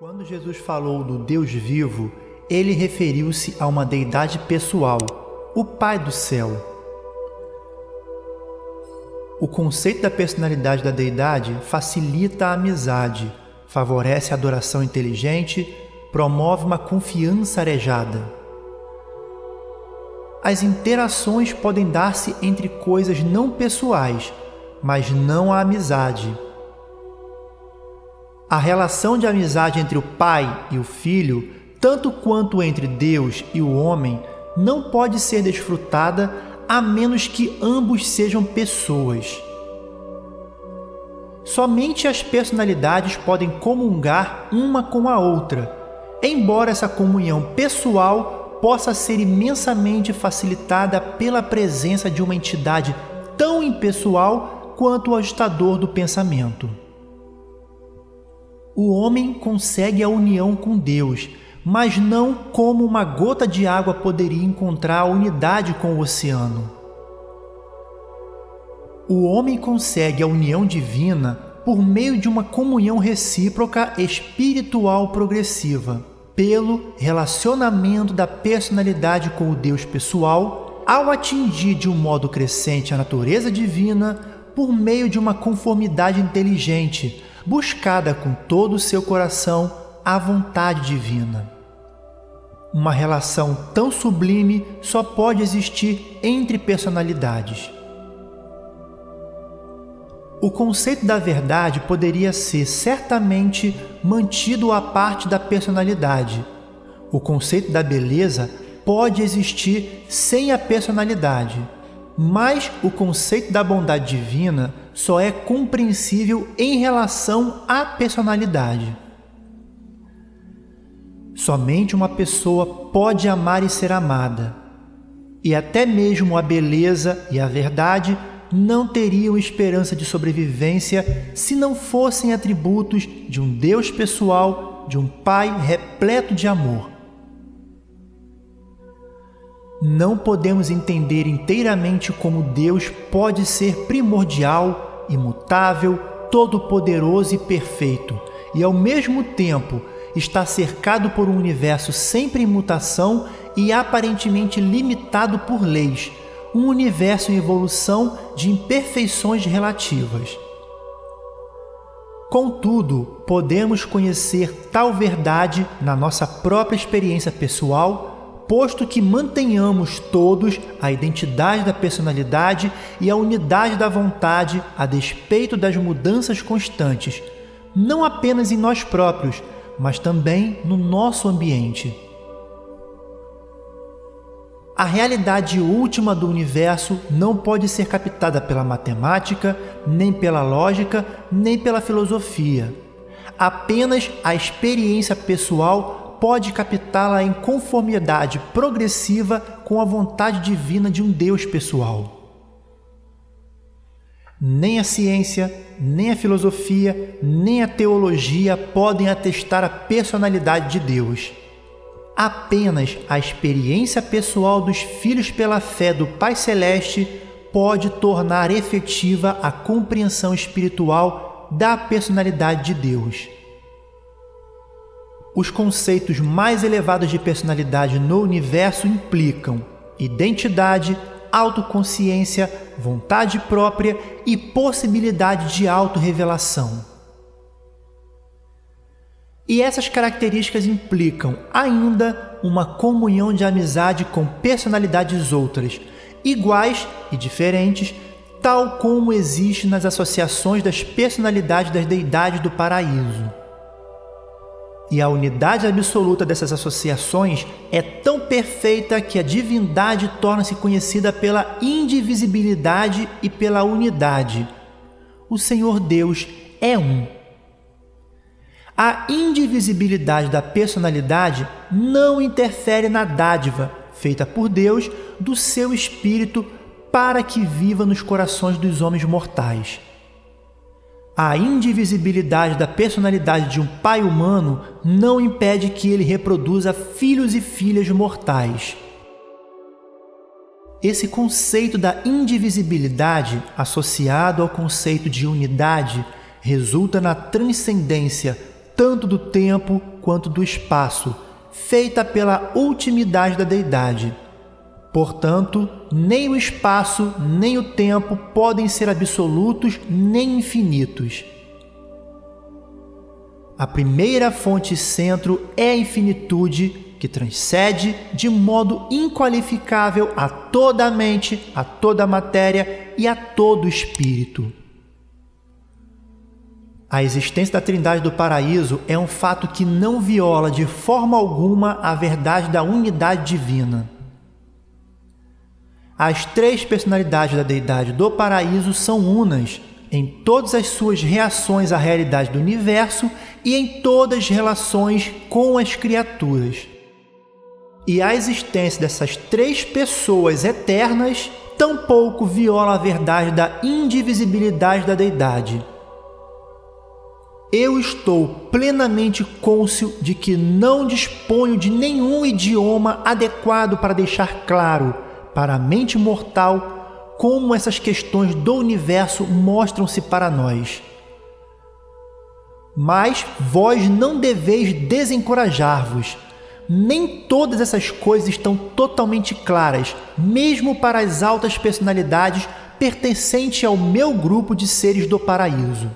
Quando Jesus falou do Deus vivo, ele referiu-se a uma deidade pessoal, o Pai do céu. O conceito da personalidade da deidade facilita a amizade, favorece a adoração inteligente, promove uma confiança arejada. As interações podem dar-se entre coisas não pessoais, mas não a amizade. A relação de amizade entre o pai e o filho, tanto quanto entre Deus e o homem, não pode ser desfrutada a menos que ambos sejam pessoas. Somente as personalidades podem comungar uma com a outra, embora essa comunhão pessoal possa ser imensamente facilitada pela presença de uma entidade tão impessoal quanto o ajustador do pensamento o homem consegue a união com Deus, mas não como uma gota de água poderia encontrar a unidade com o oceano. O homem consegue a união divina por meio de uma comunhão recíproca espiritual progressiva, pelo relacionamento da personalidade com o Deus pessoal, ao atingir de um modo crescente a natureza divina por meio de uma conformidade inteligente buscada com todo o seu coração a vontade divina. Uma relação tão sublime só pode existir entre personalidades. O conceito da verdade poderia ser certamente mantido à parte da personalidade. O conceito da beleza pode existir sem a personalidade, mas o conceito da bondade divina só é compreensível em relação à personalidade. Somente uma pessoa pode amar e ser amada, e até mesmo a beleza e a verdade não teriam esperança de sobrevivência se não fossem atributos de um Deus pessoal, de um Pai repleto de amor. Não podemos entender inteiramente como Deus pode ser primordial, imutável, todo-poderoso e perfeito, e ao mesmo tempo está cercado por um universo sempre em mutação e aparentemente limitado por leis, um universo em evolução de imperfeições relativas. Contudo, podemos conhecer tal verdade na nossa própria experiência pessoal posto que mantenhamos todos a identidade da personalidade e a unidade da vontade a despeito das mudanças constantes, não apenas em nós próprios, mas também no nosso ambiente. A realidade última do universo não pode ser captada pela matemática, nem pela lógica, nem pela filosofia. Apenas a experiência pessoal pode captá-la em conformidade progressiva com a vontade divina de um Deus pessoal. Nem a ciência, nem a filosofia, nem a teologia podem atestar a personalidade de Deus. Apenas a experiência pessoal dos filhos pela fé do Pai Celeste pode tornar efetiva a compreensão espiritual da personalidade de Deus. Os conceitos mais elevados de personalidade no universo implicam identidade, autoconsciência, vontade própria e possibilidade de autorrevelação. E essas características implicam ainda uma comunhão de amizade com personalidades outras, iguais e diferentes, tal como existe nas associações das personalidades das deidades do paraíso. E a unidade absoluta dessas associações é tão perfeita que a divindade torna-se conhecida pela indivisibilidade e pela unidade. O Senhor Deus é um. A indivisibilidade da personalidade não interfere na dádiva feita por Deus do seu Espírito para que viva nos corações dos homens mortais. A indivisibilidade da personalidade de um pai humano não impede que ele reproduza filhos e filhas mortais. Esse conceito da indivisibilidade, associado ao conceito de unidade, resulta na transcendência tanto do tempo quanto do espaço, feita pela ultimidade da deidade. Portanto, nem o espaço nem o tempo podem ser absolutos nem infinitos. A primeira fonte centro é a infinitude que transcende de modo inqualificável a toda a mente, a toda a matéria e a todo o espírito. A existência da Trindade do Paraíso é um fato que não viola de forma alguma a verdade da unidade divina. As três personalidades da deidade do paraíso são unas em todas as suas reações à realidade do universo e em todas as relações com as criaturas. E a existência dessas três pessoas eternas tampouco viola a verdade da indivisibilidade da deidade. Eu estou plenamente cônscio de que não disponho de nenhum idioma adequado para deixar claro para a mente mortal como essas questões do universo mostram-se para nós. Mas vós não deveis desencorajar-vos, nem todas essas coisas estão totalmente claras, mesmo para as altas personalidades pertencentes ao meu grupo de seres do paraíso.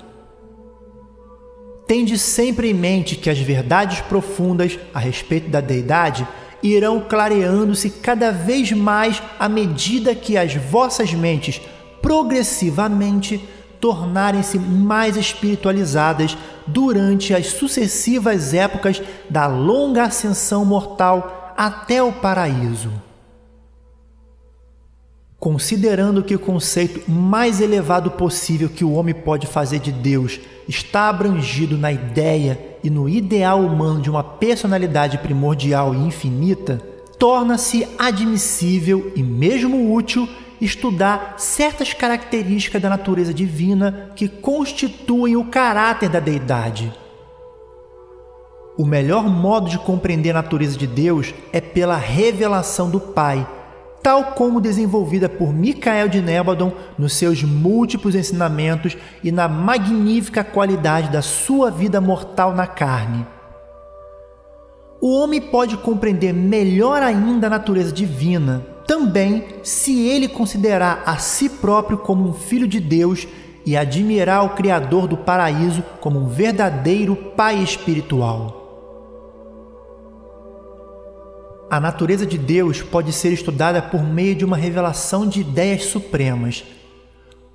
Tende sempre em mente que as verdades profundas a respeito da deidade irão clareando-se cada vez mais à medida que as vossas mentes progressivamente tornarem-se mais espiritualizadas durante as sucessivas épocas da longa ascensão mortal até o paraíso. Considerando que o conceito mais elevado possível que o homem pode fazer de Deus está abrangido na ideia e no ideal humano de uma personalidade primordial e infinita, torna-se admissível e mesmo útil estudar certas características da natureza divina que constituem o caráter da deidade. O melhor modo de compreender a natureza de Deus é pela revelação do Pai, tal como desenvolvida por Micael de Nébadon nos seus múltiplos ensinamentos e na magnífica qualidade da sua vida mortal na carne. O homem pode compreender melhor ainda a natureza divina, também se ele considerar a si próprio como um filho de Deus e admirar o Criador do paraíso como um verdadeiro Pai espiritual. A natureza de Deus pode ser estudada por meio de uma revelação de ideias supremas.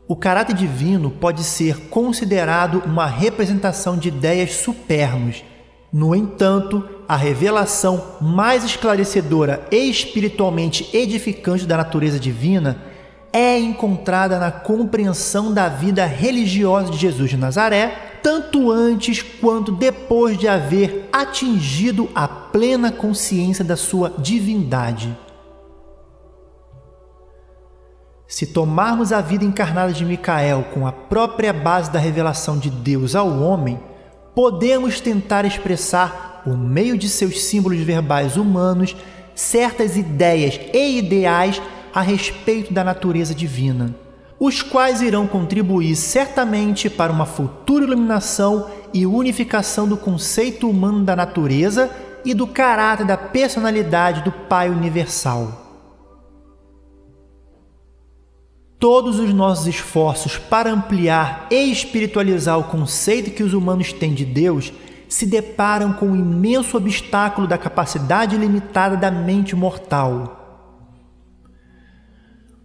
O caráter divino pode ser considerado uma representação de ideias supernos. No entanto, a revelação mais esclarecedora e espiritualmente edificante da natureza divina é encontrada na compreensão da vida religiosa de Jesus de Nazaré tanto antes quanto depois de haver atingido a plena consciência da sua divindade. Se tomarmos a vida encarnada de Micael com a própria base da revelação de Deus ao homem, podemos tentar expressar, por meio de seus símbolos verbais humanos, certas ideias e ideais a respeito da natureza divina os quais irão contribuir certamente para uma futura iluminação e unificação do conceito humano da natureza e do caráter da personalidade do Pai Universal. Todos os nossos esforços para ampliar e espiritualizar o conceito que os humanos têm de Deus se deparam com o imenso obstáculo da capacidade limitada da mente mortal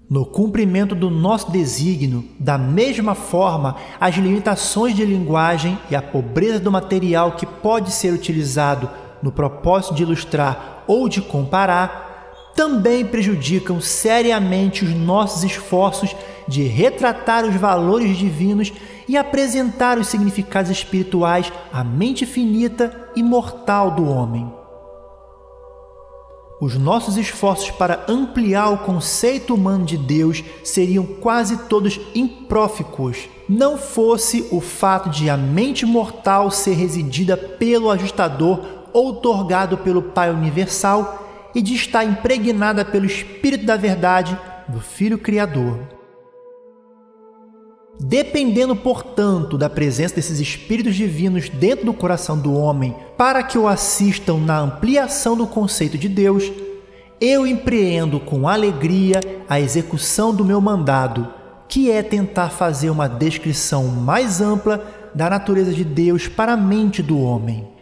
no cumprimento do nosso desígnio, da mesma forma, as limitações de linguagem e a pobreza do material que pode ser utilizado no propósito de ilustrar ou de comparar também prejudicam seriamente os nossos esforços de retratar os valores divinos e apresentar os significados espirituais à mente finita e mortal do homem. Os nossos esforços para ampliar o conceito humano de Deus seriam quase todos impróficos, não fosse o fato de a mente mortal ser residida pelo ajustador outorgado pelo Pai Universal e de estar impregnada pelo Espírito da Verdade do Filho Criador. Dependendo, portanto, da presença desses espíritos divinos dentro do coração do homem para que o assistam na ampliação do conceito de Deus, eu empreendo com alegria a execução do meu mandado, que é tentar fazer uma descrição mais ampla da natureza de Deus para a mente do homem.